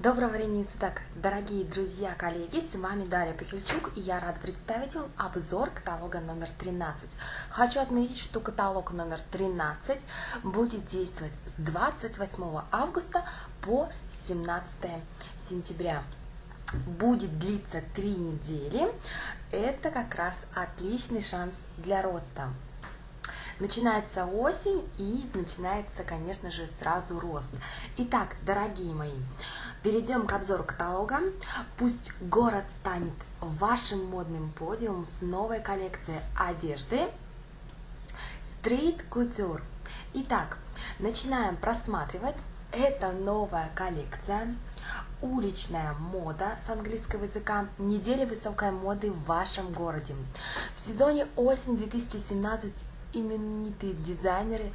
Доброго времени суток, дорогие друзья, коллеги, с вами Дарья Пахильчук, и я рада представить вам обзор каталога номер 13. Хочу отметить, что каталог номер 13 будет действовать с 28 августа по 17 сентября. Будет длиться 3 недели, это как раз отличный шанс для роста. Начинается осень и начинается, конечно же, сразу рост. Итак, дорогие мои, перейдем к обзору каталога. Пусть город станет вашим модным подиумом с новой коллекцией одежды Street Couture. Итак, начинаем просматривать. Это новая коллекция уличная мода с английского языка, неделя высокой моды в вашем городе. В сезоне осень 2017 именитые дизайнеры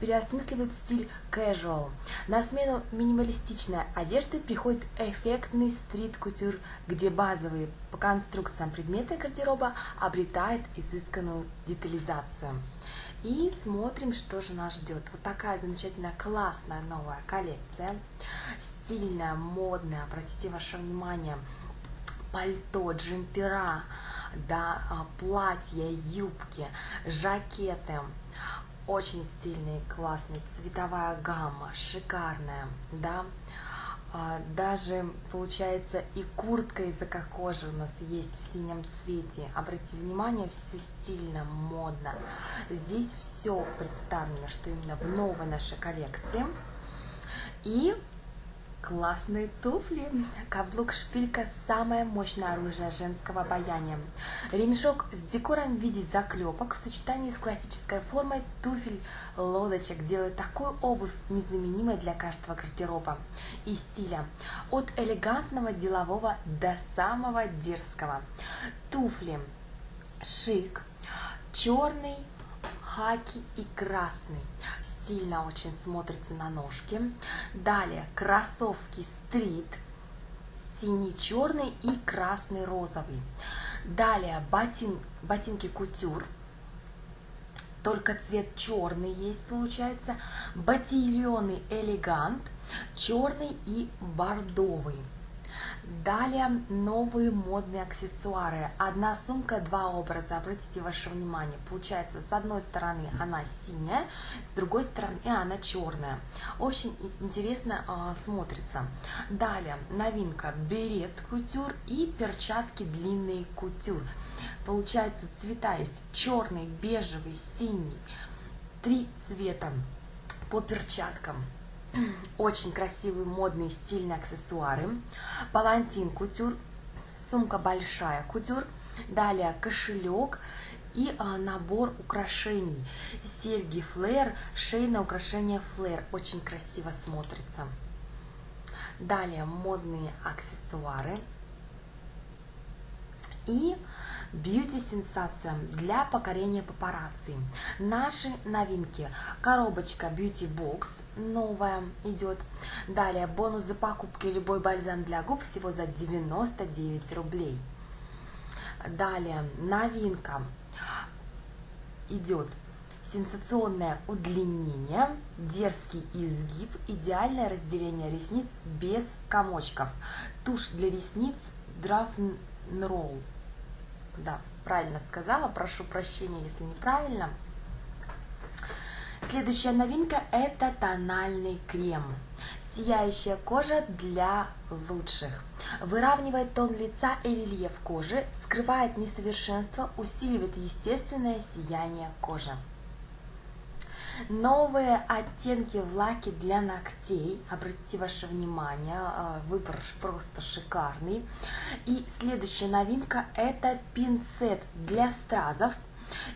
переосмысливают стиль casual. На смену минималистичной одежды приходит эффектный стрит-кутюр, где базовые по конструкциям предметы гардероба обретают изысканную детализацию. И смотрим, что же нас ждет. Вот такая замечательная, классная новая коллекция. Стильная, модная. Обратите ваше внимание. Пальто, джемпера, да, а, платья, юбки, жакеты. Очень стильный, классный, цветовая гамма, шикарная, да. А, даже, получается, и куртка из кожи у нас есть в синем цвете. Обратите внимание, все стильно, модно. Здесь все представлено, что именно в новой нашей коллекции. И Классные туфли. Каблук шпилька – самое мощное оружие женского обаяния. Ремешок с декором в виде заклепок в сочетании с классической формой туфель лодочек делает такую обувь незаменимой для каждого гардероба и стиля. От элегантного делового до самого дерзкого. Туфли шик, черный, хаки и красный. Стильно очень смотрится на ножке. Далее кроссовки стрит, синий-черный и красный-розовый. Далее ботин, ботинки кутюр, только цвет черный есть, получается. Ботильоны элегант, черный и бордовый. Далее новые модные аксессуары. Одна сумка, два образа. Обратите ваше внимание. Получается, с одной стороны она синяя, с другой стороны она черная. Очень интересно э, смотрится. Далее новинка берет кутюр и перчатки длинные кутюр. Получается, цвета есть черный, бежевый, синий. Три цвета по перчаткам. Очень красивые, модные, стильные аксессуары. Палантин кутюр, сумка большая кутюр. Далее кошелек и а, набор украшений. Серьги флэр, шейное украшение флэр. Очень красиво смотрится. Далее модные аксессуары. И бьюти-сенсация для покорения папарацци. Наши новинки. Коробочка Beauty Box новая идет. Далее бонус за покупки любой бальзам для губ всего за 99 рублей. Далее новинка идет сенсационное удлинение, дерзкий изгиб, идеальное разделение ресниц без комочков. Тушь для ресниц Draft Roll да, правильно сказала, прошу прощения, если неправильно. Следующая новинка – это тональный крем. Сияющая кожа для лучших. Выравнивает тон лица и рельеф кожи, скрывает несовершенство, усиливает естественное сияние кожи. Новые оттенки в лаке для ногтей. Обратите ваше внимание, а, выбор просто шикарный. И следующая новинка это пинцет для стразов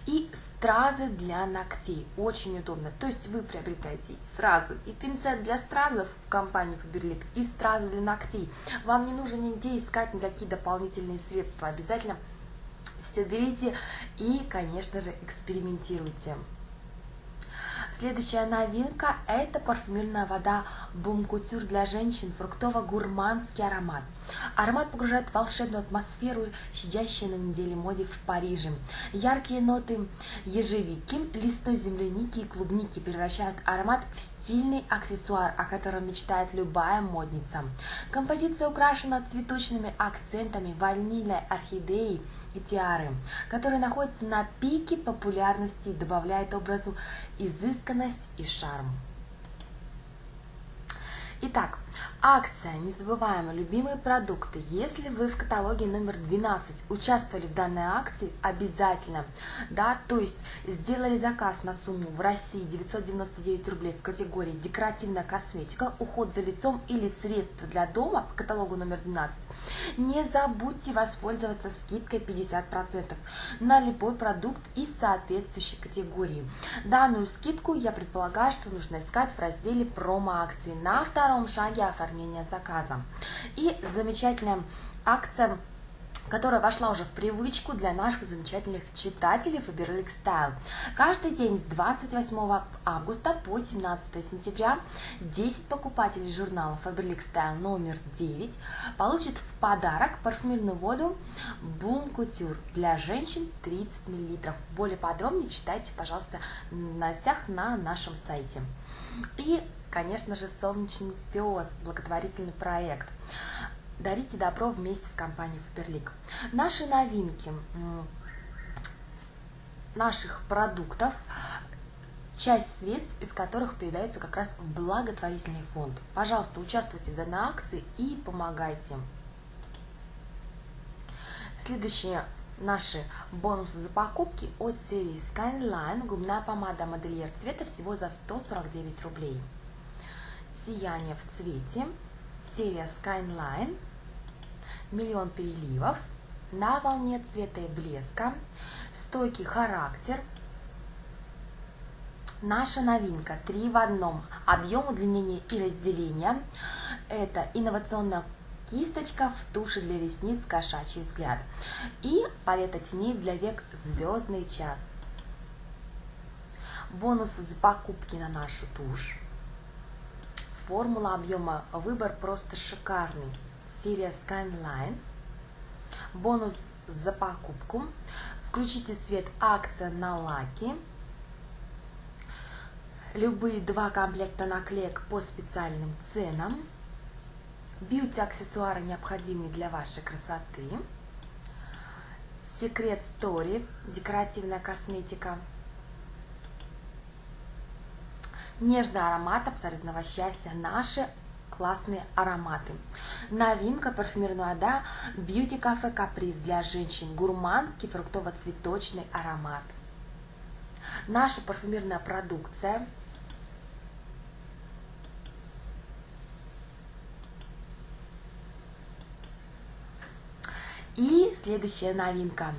и стразы для ногтей. Очень удобно. То есть вы приобретаете сразу и пинцет для стразов в компании Faberlic, и стразы для ногтей. Вам не нужно нигде искать никакие дополнительные средства. Обязательно все берите и, конечно же, экспериментируйте. Следующая новинка – это парфюмерная вода Бум Кутюр для женщин, фруктово-гурманский аромат. Аромат погружает в волшебную атмосферу, щадящей на неделе моде в Париже. Яркие ноты ежевики, лесной земляники и клубники превращают аромат в стильный аксессуар, о котором мечтает любая модница. Композиция украшена цветочными акцентами ванильной орхидеи, и тиары, которые находятся на пике популярности и добавляют образу изысканность и шарм. Итак, Акция «Незабываемые любимые продукты». Если вы в каталоге номер 12 участвовали в данной акции, обязательно, да, то есть сделали заказ на сумму в России 999 рублей в категории «Декоративная косметика», «Уход за лицом» или «Средства для дома» по каталогу номер 12, не забудьте воспользоваться скидкой 50% на любой продукт из соответствующей категории. Данную скидку я предполагаю, что нужно искать в разделе промо-акции. На втором шаге оформления оформления заказа. И замечательная акция которая вошла уже в привычку для наших замечательных читателей Faberlic Style. Каждый день с 28 августа по 17 сентября 10 покупателей журнала Faberlic Style номер 9 получат в подарок парфюмерную воду Boom Couture для женщин 30 мл. Более подробнее читайте, пожалуйста, в новостях на нашем сайте. И конечно же, «Солнечный пес», благотворительный проект. Дарите добро вместе с компанией Фаберлик. Наши новинки наших продуктов, часть средств из которых передается как раз в благотворительный фонд. Пожалуйста, участвуйте в данной акции и помогайте. Следующие наши бонусы за покупки от серии Skyline. Губная помада модельер цвета всего за 149 рублей. Сияние в цвете, серия Skyline, Миллион переливов, На волне цвета и блеска, Стойкий характер, Наша новинка. Три в одном. Объем, удлинение и разделение. Это инновационная кисточка в туши для ресниц кошачий взгляд. И палета теней для век звездный час. Бонусы за покупки на нашу тушь. Формула объема выбор просто шикарный. Серия Skyline. Бонус за покупку. Включите цвет акция на лаки. Любые два комплекта наклеек по специальным ценам. Бьюти-аксессуары, необходимые для вашей красоты. Секрет Story, декоративная косметика – Нежный аромат абсолютного счастья. Наши классные ароматы. Новинка парфюмерная вода Beauty Cafe Каприз для женщин. Гурманский фруктово-цветочный аромат. Наша парфюмерная продукция – И следующая новинка.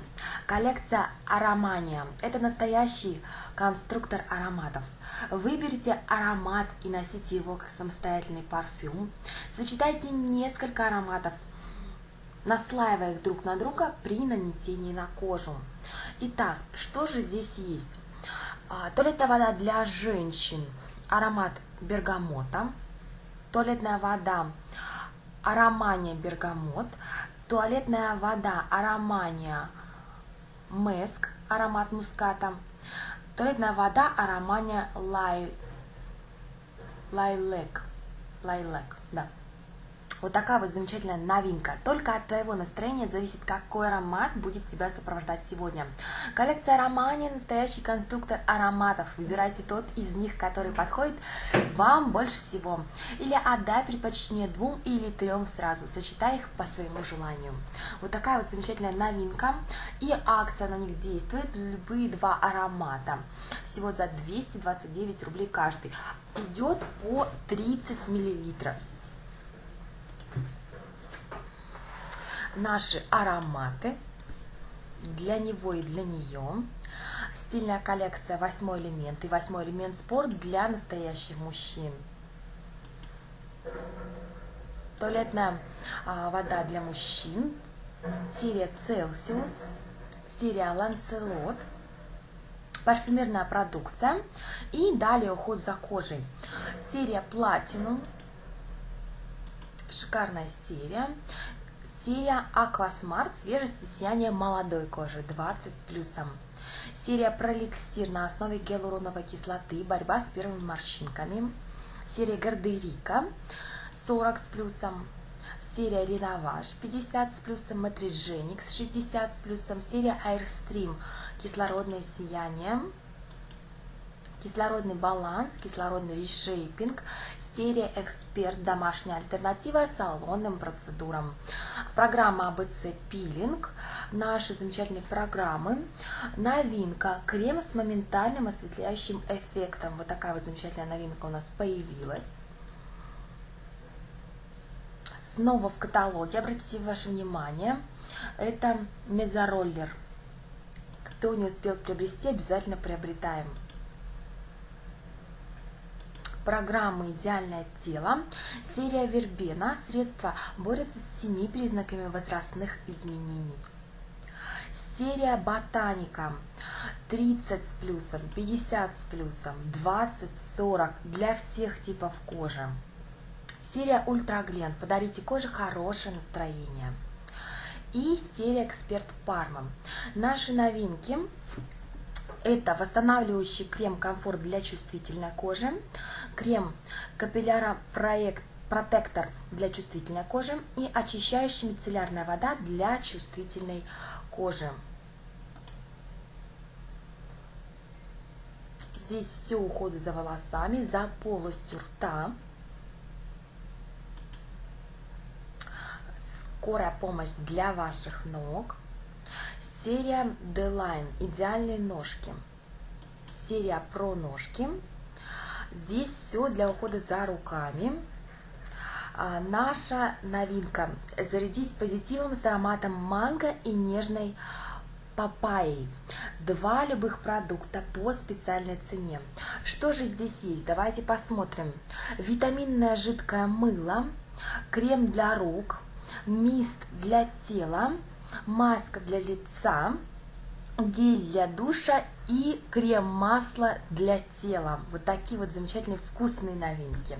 Коллекция Аромания. Это настоящий конструктор ароматов. Выберите аромат и носите его как самостоятельный парфюм. Сочетайте несколько ароматов, наслаивая их друг на друга при нанесении на кожу. Итак, что же здесь есть? А, туалетная вода для женщин. Аромат бергамота. Туалетная вода Аромания бергамот. Туалетная вода Аромания Меск. Аромат муската Туалетная вода Аромания Лай... Лайлек. Лайлек. Вот такая вот замечательная новинка. Только от твоего настроения зависит, какой аромат будет тебя сопровождать сегодня. Коллекция Романия – настоящий конструктор ароматов. Выбирайте тот из них, который подходит вам больше всего. Или отдай предпочтение двум или трем сразу. Сочетай их по своему желанию. Вот такая вот замечательная новинка. И акция на них действует. Любые два аромата. Всего за 229 рублей каждый. Идет по 30 миллилитров. Наши ароматы для него и для нее. Стильная коллекция «Восьмой элемент» и «Восьмой элемент спорт» для настоящих мужчин. Туалетная а, вода для мужчин. Серия «Целсиус». Серия «Ланселот». парфюмерная продукция. И далее уход за кожей. Серия Platinum, шикарная серия. Серия Aquasmart, свежесть и сияние молодой кожи, 20 с плюсом. Серия Проликсир на основе гиалуроновой кислоты, борьба с первыми морщинками. Серия Гардерика, 40 с плюсом. Серия Реноваж 50 с плюсом, Матридженикс 60 с плюсом, серия Airstream кислородное сияние, кислородный баланс, кислородный рeshaping, серия Эксперт, домашняя альтернатива салонным процедурам. Программа АБЦ Пилинг, наши замечательные программы. Новинка, крем с моментальным осветляющим эффектом. Вот такая вот замечательная новинка у нас появилась снова в каталоге, обратите ваше внимание, это мезороллер. Кто не успел приобрести, обязательно приобретаем. Программа «Идеальное тело», серия Вербена, средства борются с семи признаками возрастных изменений. Серия «Ботаника», 30 с плюсом, 50 с плюсом, 20, 40 для всех типов кожи. Серия Ультраглен. Подарите коже хорошее настроение. И серия Эксперт Парма. Наши новинки это восстанавливающий крем комфорт для чувствительной кожи, крем капилляра проект протектор для чувствительной кожи и очищающая мицеллярная вода для чувствительной кожи. Здесь все уходы за волосами, за полостью рта. скорая помощь для ваших ног, серия D-Line идеальные ножки, серия про ножки. Здесь все для ухода за руками. А, наша новинка. Зарядись позитивом с ароматом манго и нежной папайей. Два любых продукта по специальной цене. Что же здесь есть? Давайте посмотрим. Витаминное жидкое мыло, крем для рук, мист для тела, маска для лица, гель для душа и крем-масло для тела. Вот такие вот замечательные вкусные новинки.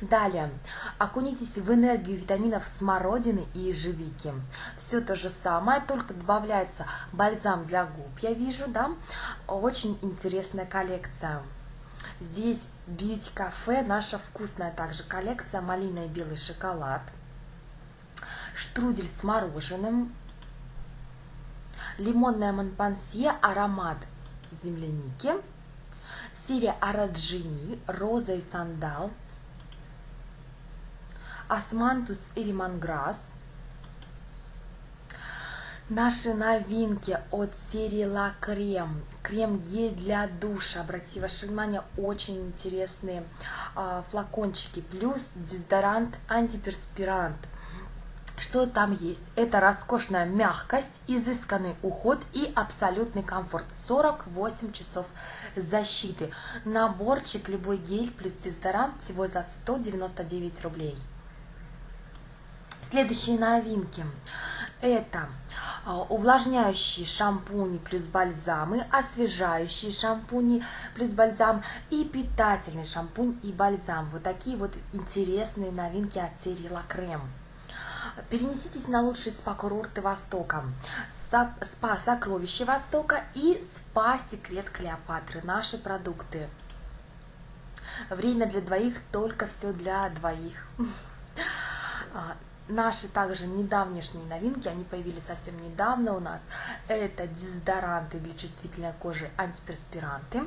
Далее, окунитесь в энергию витаминов смородины и ежевики. Все то же самое, только добавляется бальзам для губ, я вижу, да? Очень интересная коллекция. Здесь Cafe, наша вкусная также коллекция, малина и белый шоколад – штрудель с мороженым, лимонная монпансье, аромат земляники, серия Араджини, роза и сандал, османтус и лимонграсс, Наши новинки от серии La Creme. Крем-гель для душа. Обратите ваше внимание, очень интересные а, флакончики. Плюс дезодорант, антиперспирант. Что там есть? Это роскошная мягкость, изысканный уход и абсолютный комфорт. 48 часов защиты. Наборчик любой гель плюс дезодорант всего за 199 рублей. Следующие новинки. Это а, увлажняющие шампуни плюс бальзамы, освежающие шампуни плюс бальзам и питательный шампунь и бальзам. Вот такие вот интересные новинки от серии La Creme. Перенеситесь на лучшие спа-курорты Востока. Спа «Сокровище Востока» и спа «Секрет Клеопатры». Наши продукты. Время для двоих, только все для двоих. А, наши также недавнешние новинки, они появились совсем недавно у нас. Это дезодоранты для чувствительной кожи, антиперспиранты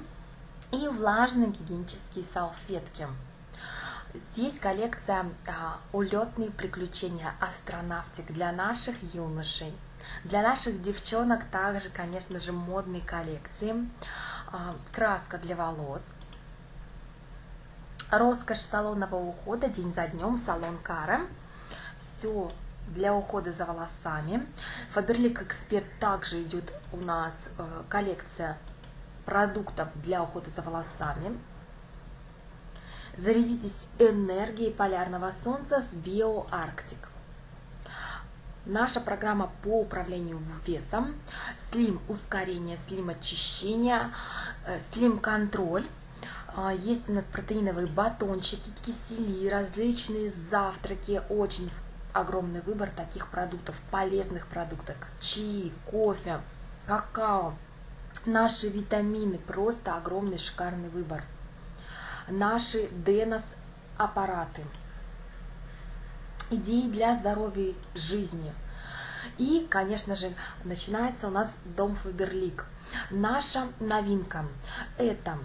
и влажные гигиенические салфетки. Здесь коллекция а, «Улетные приключения астронавтик» для наших юношей. Для наших девчонок также, конечно же, модные коллекции. А, краска для волос. Роскошь салонного ухода день за днем, салон Кара. Все для ухода за волосами. Фаберлик Эксперт также идет у нас э, коллекция продуктов для ухода за волосами. Зарядитесь энергией полярного солнца с BioArctic. наша программа по управлению весом, слим ускорение, слим очищение, слим контроль. Есть у нас протеиновые батончики, кисели, различные завтраки, очень огромный выбор таких продуктов, полезных продуктов, чаи, кофе, какао, наши витамины, просто огромный шикарный выбор. Наши Денос аппараты, идеи для здоровья жизни. И, конечно же, начинается у нас Дом Фаберлик. Наша новинка – это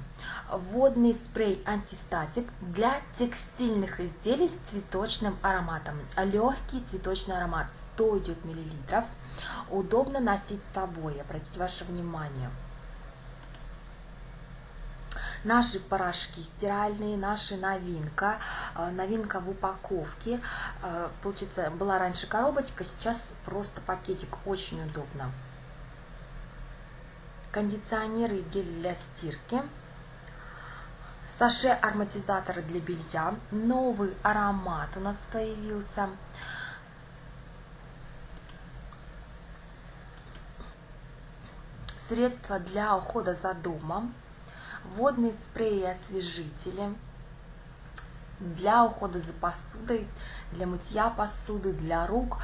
водный спрей антистатик для текстильных изделий с цветочным ароматом. Легкий цветочный аромат, 100 идет миллилитров. Удобно носить с собой, обратите ваше внимание. Наши порошки стиральные, наша новинка, э, новинка в упаковке. Э, получится, была раньше коробочка, сейчас просто пакетик, очень удобно. Кондиционеры и гель для стирки саше ароматизаторы для белья, новый аромат у нас появился. Средства для ухода за домом, водные спреи и освежители, для ухода за посудой, для мытья посуды, для рук.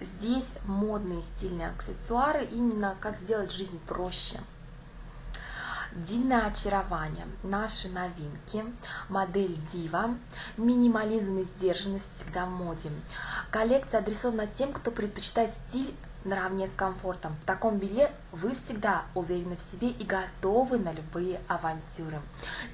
Здесь модные стильные аксессуары, именно как сделать жизнь проще – Дивное очарование, наши новинки, модель Дива, минимализм и сдержанность всегда в моде. Коллекция адресована тем, кто предпочитает стиль наравне с комфортом. В таком белье вы всегда уверены в себе и готовы на любые авантюры.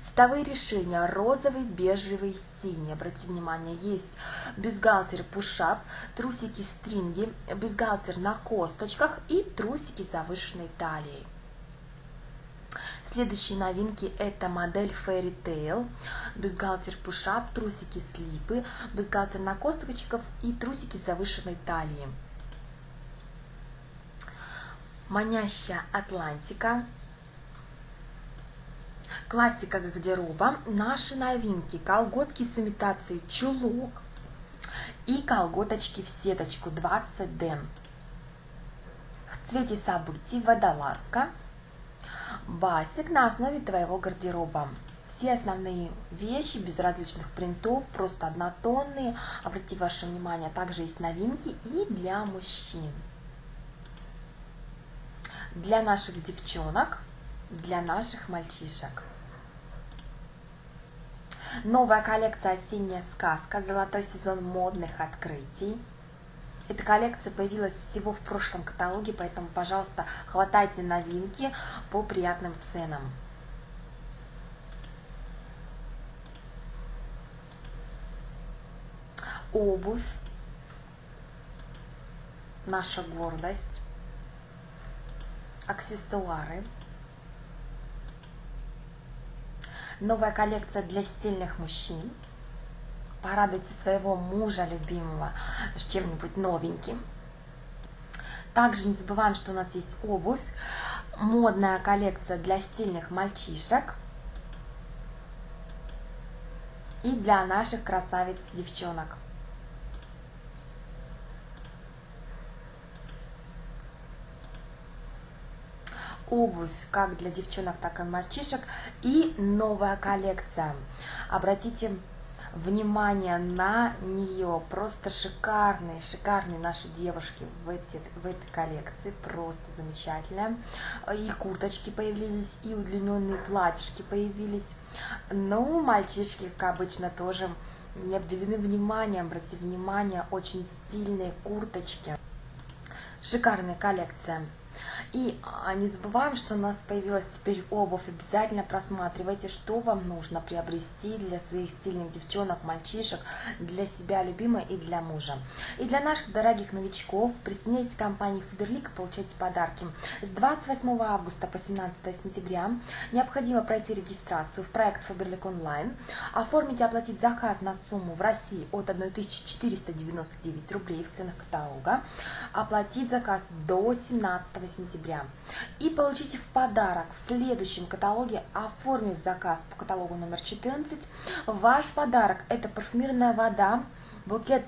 Цветовые решения розовый, бежевый, синий. Обратите внимание, есть бюстгальтер пушап, трусики стринги, бюстгальтер на косточках и трусики завышенной талией. Следующие новинки это модель Fairy Tail, бюстгальтер пушап, трусики слипы, бюстгальтер на косточках и трусики завышенной талией. Манящая Атлантика, классика гардероба, наши новинки, колготки с имитацией чулок и колготочки в сеточку 20 ден. В цвете событий водолазка, Басик на основе твоего гардероба. Все основные вещи без различных принтов, просто однотонные. Обратите ваше внимание, также есть новинки и для мужчин. Для наших девчонок, для наших мальчишек. Новая коллекция «Осенняя сказка», золотой сезон модных открытий. Эта коллекция появилась всего в прошлом каталоге, поэтому, пожалуйста, хватайте новинки по приятным ценам. Обувь, наша гордость, аксессуары. Новая коллекция для стильных мужчин – Порадуйте своего мужа любимого с чем-нибудь новеньким. Также не забываем, что у нас есть обувь, модная коллекция для стильных мальчишек и для наших красавиц-девчонок. Обувь как для девчонок, так и мальчишек и новая коллекция. Обратите внимание на нее. Просто шикарные, шикарные наши девушки в, эти, в этой коллекции. Просто замечательная. И курточки появились, и удлиненные платьишки появились. Ну, мальчишки, как обычно, тоже не обделены вниманием. Обратите внимание, очень стильные курточки. Шикарная коллекция. И а, не забываем, что у нас появилась теперь обувь. Обязательно просматривайте, что вам нужно приобрести для своих стильных девчонок, мальчишек, для себя любимой и для мужа. И для наших дорогих новичков присоединяйтесь к компании Фаберлик и получайте подарки. С 28 августа по 17 сентября необходимо пройти регистрацию в проект Фаберлик онлайн, оформить и оплатить заказ на сумму в России от 1499 рублей в ценах каталога, оплатить заказ до 17 сентября. И получите в подарок в следующем каталоге, оформив заказ по каталогу номер 14, ваш подарок – это парфюмирная вода, букет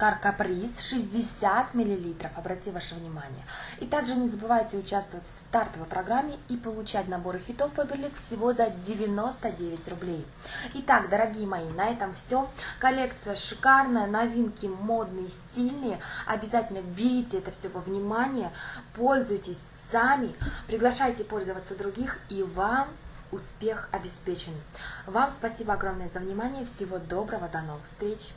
Кар Каприз 60 мл. Обратите ваше внимание. И также не забывайте участвовать в стартовой программе и получать наборы хитов Faberlic всего за 99 рублей. Итак, дорогие мои, на этом все. Коллекция шикарная, новинки модные, стильные. Обязательно берите это все во внимание, пользуйтесь сами, приглашайте пользоваться других и вам успех обеспечен. Вам спасибо огромное за внимание. Всего доброго. До новых встреч.